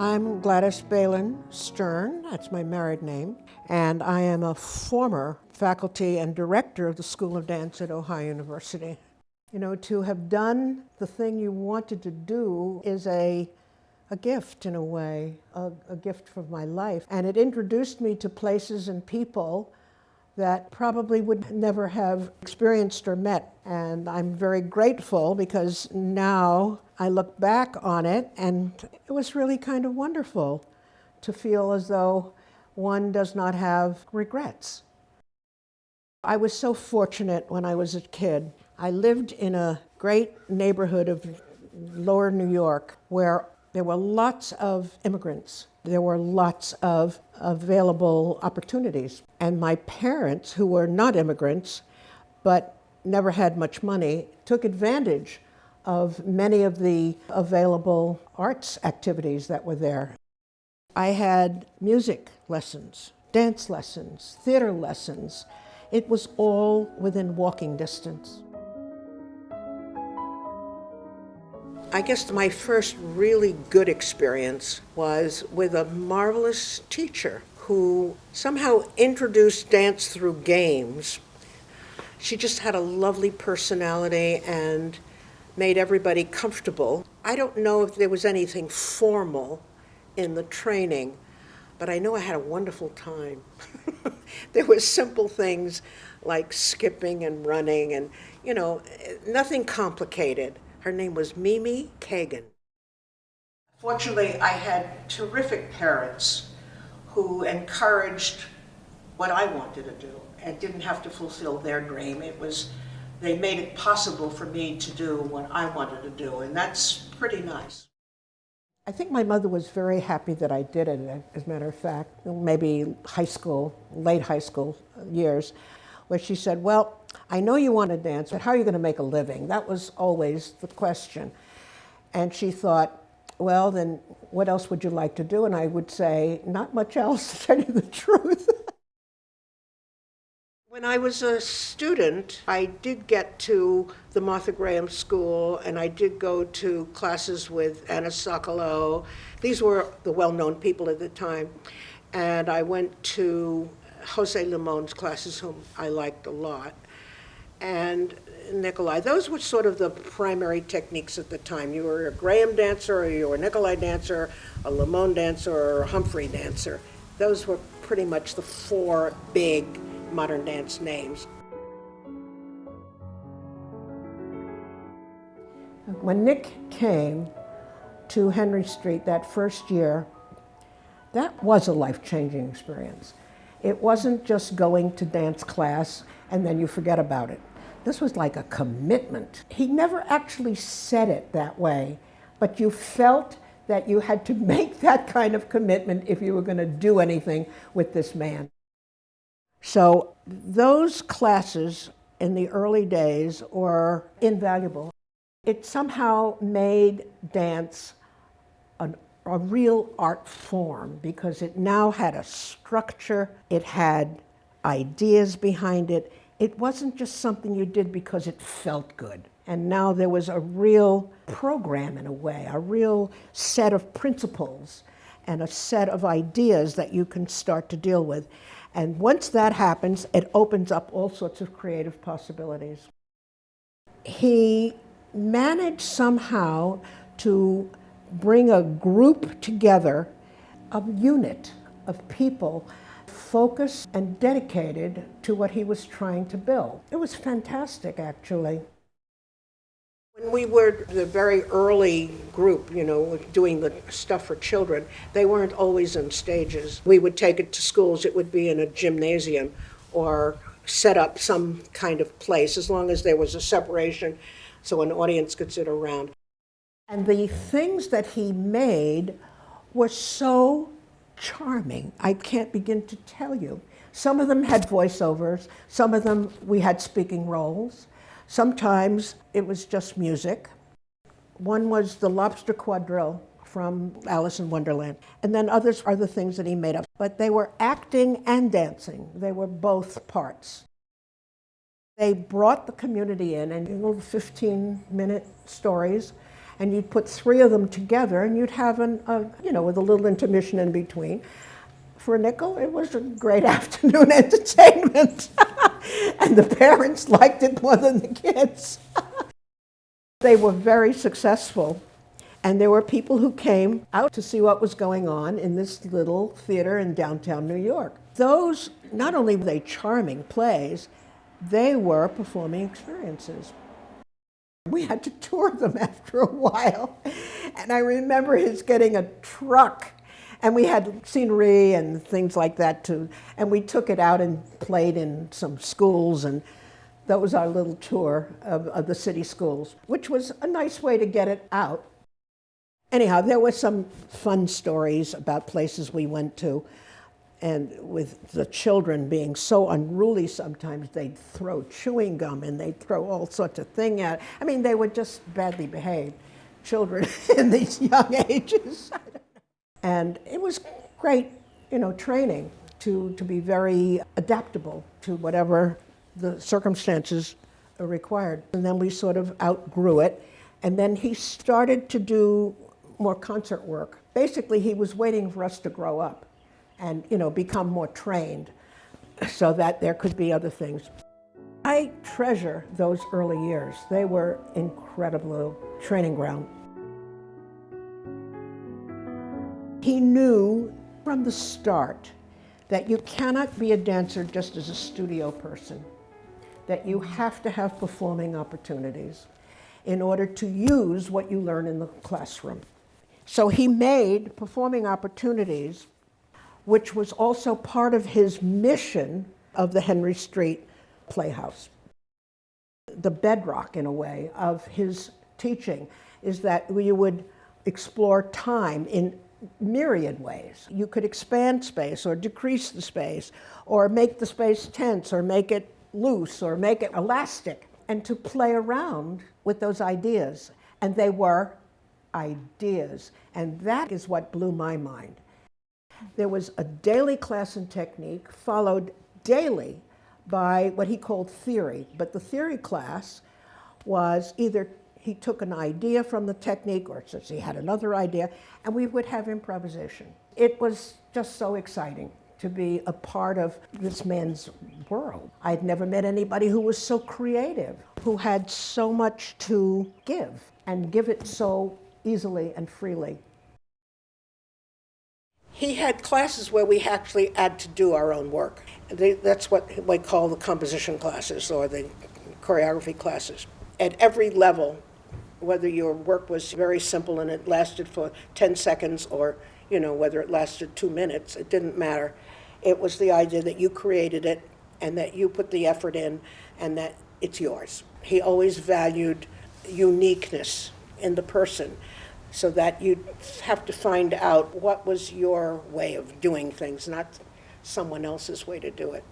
I'm Gladys Bailin Stern, that's my married name, and I am a former faculty and director of the School of Dance at Ohio University. You know, to have done the thing you wanted to do is a, a gift in a way, a, a gift from my life. And it introduced me to places and people that probably would never have experienced or met. And I'm very grateful because now I look back on it and it was really kind of wonderful to feel as though one does not have regrets. I was so fortunate when I was a kid. I lived in a great neighborhood of lower New York where there were lots of immigrants. There were lots of available opportunities. And my parents, who were not immigrants, but never had much money, took advantage of many of the available arts activities that were there. I had music lessons, dance lessons, theater lessons, it was all within walking distance. I guess my first really good experience was with a marvelous teacher who somehow introduced dance through games. She just had a lovely personality and made everybody comfortable. I don't know if there was anything formal in the training, but I know I had a wonderful time. there were simple things like skipping and running and, you know, nothing complicated. Her name was Mimi Kagan. Fortunately, I had terrific parents who encouraged what I wanted to do and didn't have to fulfill their dream. It was, they made it possible for me to do what I wanted to do, and that's pretty nice. I think my mother was very happy that I did it, as a matter of fact, maybe high school, late high school years, where she said, well, I know you want to dance, but how are you going to make a living? That was always the question. And she thought, well, then what else would you like to do? And I would say, not much else, to tell you the truth. When I was a student, I did get to the Martha Graham School and I did go to classes with Anna Sokolow. These were the well-known people at the time. And I went to Jose Limon's classes, whom I liked a lot, and Nikolais. Those were sort of the primary techniques at the time. You were a Graham dancer, or you were a Nikolais dancer, a Limon dancer, or a Humphrey dancer. Those were pretty much the four big modern dance names. When Nick came to Henry Street that first year, that was a life-changing experience. It wasn't just going to dance class and then you forget about it. This was like a commitment. He never actually said it that way, but you felt that you had to make that kind of commitment if you were going to do anything with this man. So those classes in the early days were invaluable. It somehow made dance an, a real art form because it now had a structure, it had ideas behind it. It wasn't just something you did because it felt good. And now there was a real program in a way, a real set of principles and a set of ideas that you can start to deal with. And once that happens, it opens up all sorts of creative possibilities. He managed somehow to bring a group together, a unit of people focused and dedicated to what he was trying to build. It was fantastic, actually. When we were the very early group, you know, doing the stuff for children, they weren't always in stages. We would take it to schools, it would be in a gymnasium or set up some kind of place as long as there was a separation so an audience could sit around. And the things that he made were so charming. I can't begin to tell you. Some of them had voiceovers, some of them we had speaking roles. Sometimes it was just music. One was the Lobster Quadrille from Alice in Wonderland. And then others are the things that he made up. But they were acting and dancing. They were both parts. They brought the community in and little 15 minute stories and you'd put three of them together, and you'd have an, a, you know, with a little intermission in between. For a nickel, it was a great afternoon entertainment, and the parents liked it more than the kids. they were very successful, and there were people who came out to see what was going on in this little theater in downtown New York. Those, not only were they charming plays, they were performing experiences. We had to tour them after a while. And I remember his getting a truck and we had scenery and things like that too. And we took it out and played in some schools and that was our little tour of, of the city schools, which was a nice way to get it out. Anyhow, there were some fun stories about places we went to and with the children being so unruly sometimes they'd throw chewing gum and they'd throw all sorts of thing at i mean they were just badly behaved children in these young ages. And it was great you know training to, to be very adaptable to whatever the circumstances required. And then we sort of outgrew it. And then he started to do more concert work. Basically he was waiting for us to grow up and you know become more trained so that there could be other things. I treasure those early years. They were incredible training ground. He knew from the start that you cannot be a dancer just as a studio person, that you have to have performing opportunities in order to use what you learn in the classroom. So he made performing opportunities which was also part of his mission of the Henry Street Playhouse. The bedrock, in a way, of his teaching is that you would explore time in myriad ways. You could expand space or decrease the space or make the space tense or make it loose or make it elastic and to play around with those ideas. And they were ideas. And that is what blew my mind. There was a daily class in technique followed daily by what he called theory. But the theory class was either he took an idea from the technique or since he had another idea, and we would have improvisation. It was just so exciting to be a part of this man's world. I'd never met anybody who was so creative, who had so much to give and give it so easily and freely he had classes where we actually had to do our own work. They, that's what we call the composition classes or the choreography classes. At every level, whether your work was very simple and it lasted for 10 seconds or you know whether it lasted two minutes, it didn't matter. It was the idea that you created it and that you put the effort in and that it's yours. He always valued uniqueness in the person so that you'd have to find out what was your way of doing things, not someone else's way to do it.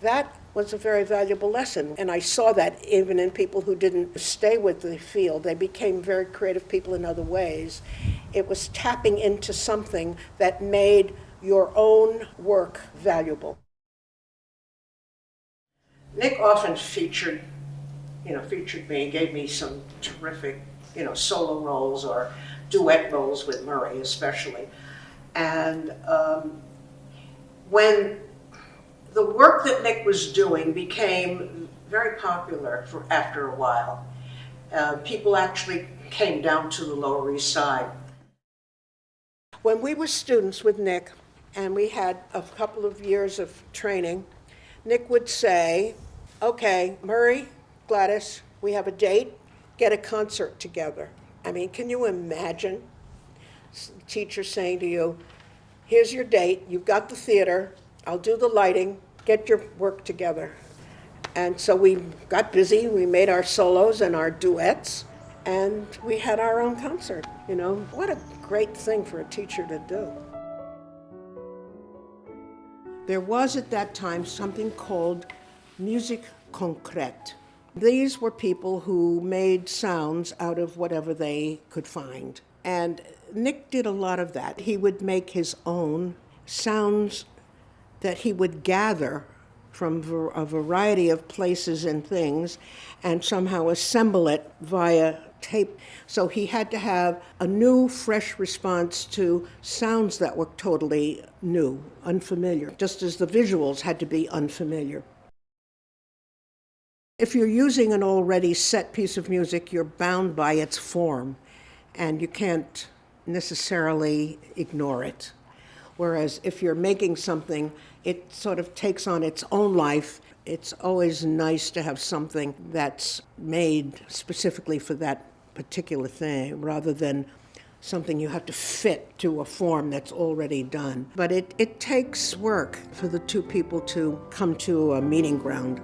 That was a very valuable lesson, and I saw that even in people who didn't stay with the field. They became very creative people in other ways. It was tapping into something that made your own work valuable. Nick often featured, you know, featured me, and gave me some terrific you know, solo roles or duet roles with Murray especially. And um, when the work that Nick was doing became very popular for after a while, uh, people actually came down to the Lower East Side. When we were students with Nick, and we had a couple of years of training, Nick would say, okay, Murray, Gladys, we have a date get a concert together. I mean, can you imagine teacher saying to you, here's your date, you've got the theater, I'll do the lighting, get your work together. And so we got busy, we made our solos and our duets, and we had our own concert, you know. What a great thing for a teacher to do. There was at that time something called musique concrète. These were people who made sounds out of whatever they could find. And Nick did a lot of that. He would make his own sounds that he would gather from a variety of places and things and somehow assemble it via tape. So he had to have a new, fresh response to sounds that were totally new, unfamiliar, just as the visuals had to be unfamiliar. If you're using an already set piece of music, you're bound by its form, and you can't necessarily ignore it. Whereas if you're making something, it sort of takes on its own life. It's always nice to have something that's made specifically for that particular thing rather than something you have to fit to a form that's already done. But it, it takes work for the two people to come to a meeting ground.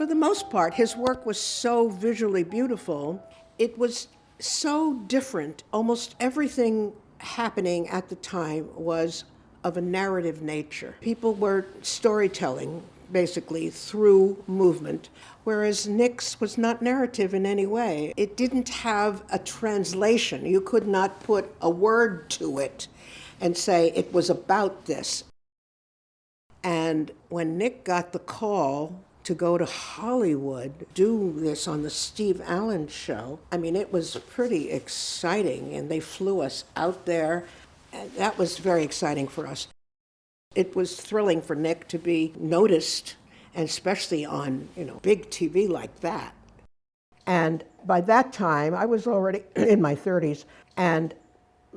For the most part, his work was so visually beautiful. It was so different. Almost everything happening at the time was of a narrative nature. People were storytelling, basically, through movement, whereas Nick's was not narrative in any way. It didn't have a translation. You could not put a word to it and say it was about this. And when Nick got the call to go to Hollywood, do this on the Steve Allen show. I mean, it was pretty exciting, and they flew us out there. And that was very exciting for us. It was thrilling for Nick to be noticed, and especially on, you know, big TV like that. And by that time, I was already in my 30s, and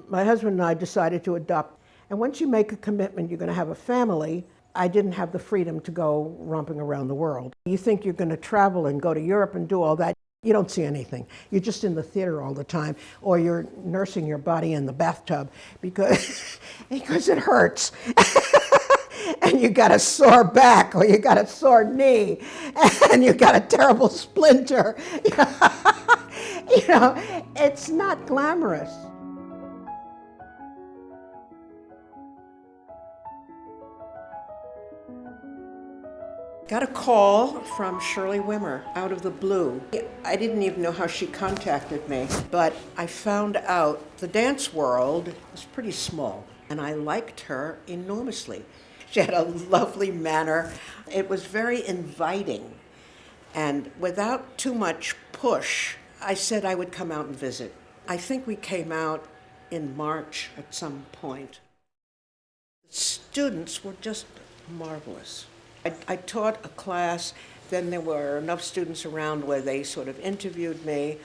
my husband and I decided to adopt. And once you make a commitment, you're going to have a family, I didn't have the freedom to go romping around the world. You think you're going to travel and go to Europe and do all that. You don't see anything. You're just in the theater all the time, or you're nursing your body in the bathtub because, because it hurts. and you got a sore back, or you got a sore knee, and you got a terrible splinter. you know, it's not glamorous. Got a call from Shirley Wimmer out of the blue. I didn't even know how she contacted me, but I found out the dance world was pretty small, and I liked her enormously. She had a lovely manner. It was very inviting. And without too much push, I said I would come out and visit. I think we came out in March at some point. The Students were just marvelous. I, I taught a class, then there were enough students around where they sort of interviewed me,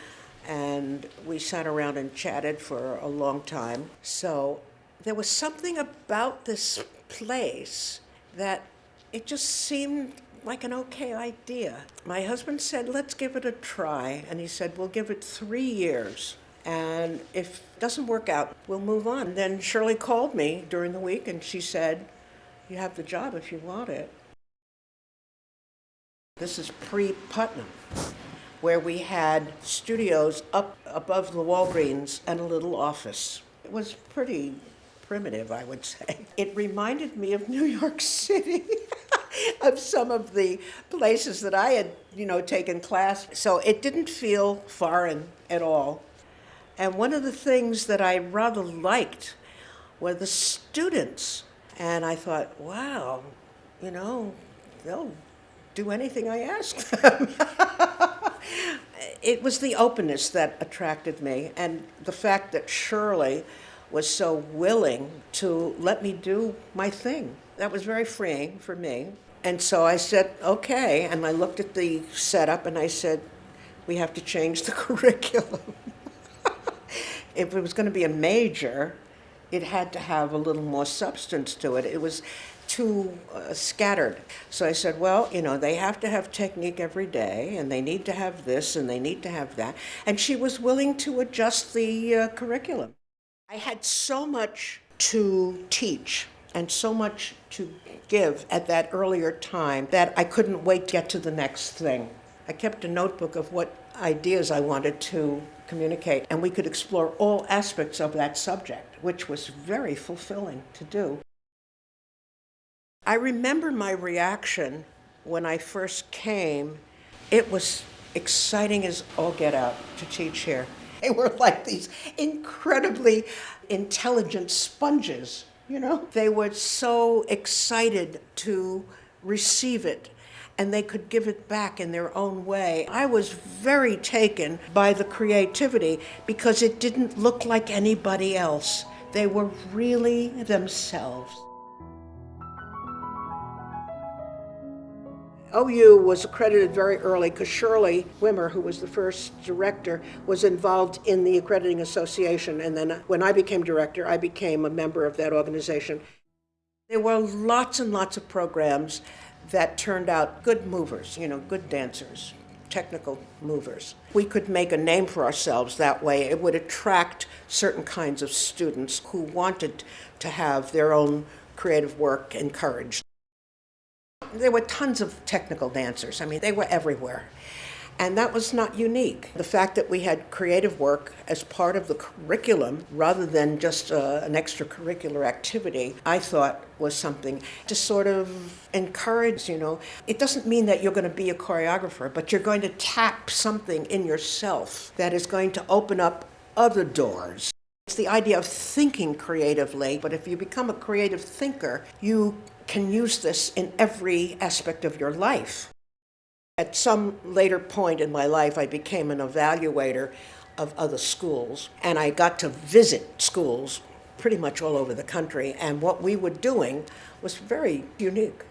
and we sat around and chatted for a long time. So there was something about this place that it just seemed like an okay idea. My husband said, let's give it a try. And he said, we'll give it three years. And if it doesn't work out, we'll move on. Then Shirley called me during the week and she said, you have the job if you want it. This is pre-Putnam, where we had studios up above the Walgreens and a little office. It was pretty primitive, I would say. It reminded me of New York City, of some of the places that I had, you know, taken class. So it didn't feel foreign at all. And one of the things that I rather liked were the students. And I thought, wow, you know, they'll do anything I ask them. it was the openness that attracted me and the fact that Shirley was so willing to let me do my thing. That was very freeing for me. And so I said, okay. And I looked at the setup and I said, we have to change the curriculum. if it was going to be a major, it had to have a little more substance to it. It was too uh, scattered. So I said, well, you know, they have to have technique every day, and they need to have this, and they need to have that. And she was willing to adjust the uh, curriculum. I had so much to teach and so much to give at that earlier time that I couldn't wait to get to the next thing. I kept a notebook of what ideas I wanted to communicate, and we could explore all aspects of that subject, which was very fulfilling to do. I remember my reaction when I first came. It was exciting as all get out to teach here. They were like these incredibly intelligent sponges you know? They were so excited to receive it and they could give it back in their own way. I was very taken by the creativity because it didn't look like anybody else. They were really themselves. OU was accredited very early because Shirley Wimmer, who was the first director, was involved in the accrediting association. And then uh, when I became director, I became a member of that organization. There were lots and lots of programs that turned out good movers, you know, good dancers, technical movers. We could make a name for ourselves that way. It would attract certain kinds of students who wanted to have their own creative work encouraged. There were tons of technical dancers. I mean, they were everywhere. And that was not unique. The fact that we had creative work as part of the curriculum rather than just uh, an extracurricular activity, I thought was something to sort of encourage, you know. It doesn't mean that you're going to be a choreographer, but you're going to tap something in yourself that is going to open up other doors. It's the idea of thinking creatively, but if you become a creative thinker, you can use this in every aspect of your life. At some later point in my life, I became an evaluator of other schools, and I got to visit schools pretty much all over the country, and what we were doing was very unique.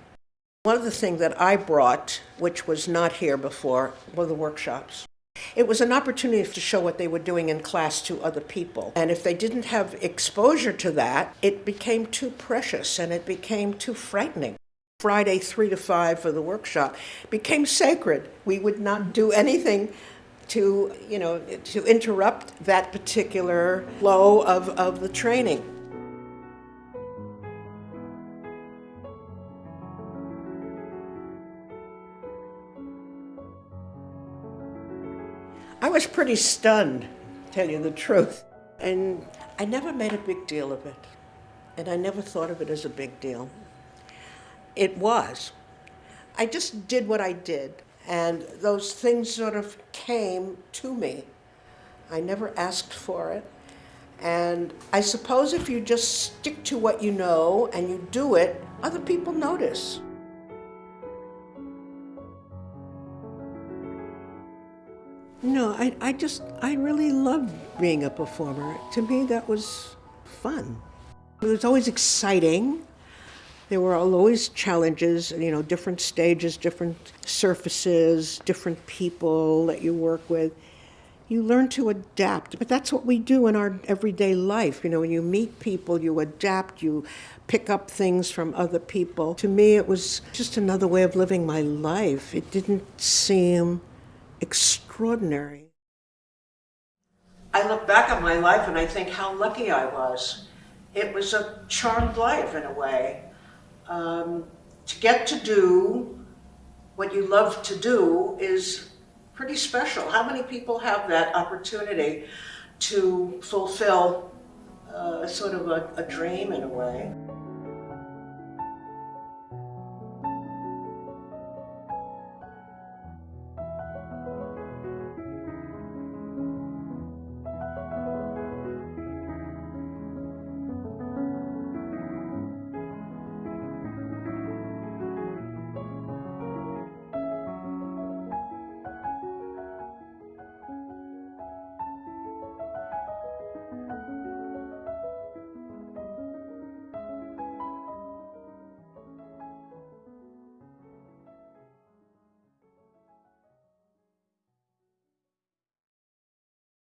One of the things that I brought, which was not here before, were the workshops. It was an opportunity to show what they were doing in class to other people. And if they didn't have exposure to that, it became too precious and it became too frightening. Friday, 3 to 5 for the workshop became sacred. We would not do anything to, you know, to interrupt that particular flow of, of the training. Was pretty stunned, to tell you the truth. And I never made a big deal of it. And I never thought of it as a big deal. It was. I just did what I did. And those things sort of came to me. I never asked for it. And I suppose if you just stick to what you know and you do it, other people notice. No, I, I just, I really loved being a performer. To me, that was fun. It was always exciting. There were always challenges, you know, different stages, different surfaces, different people that you work with. You learn to adapt, but that's what we do in our everyday life. You know, when you meet people, you adapt, you pick up things from other people. To me, it was just another way of living my life. It didn't seem extraordinary. I look back on my life and I think how lucky I was. It was a charmed life in a way. Um, to get to do what you love to do is pretty special. How many people have that opportunity to fulfill uh, sort of a, a dream in a way?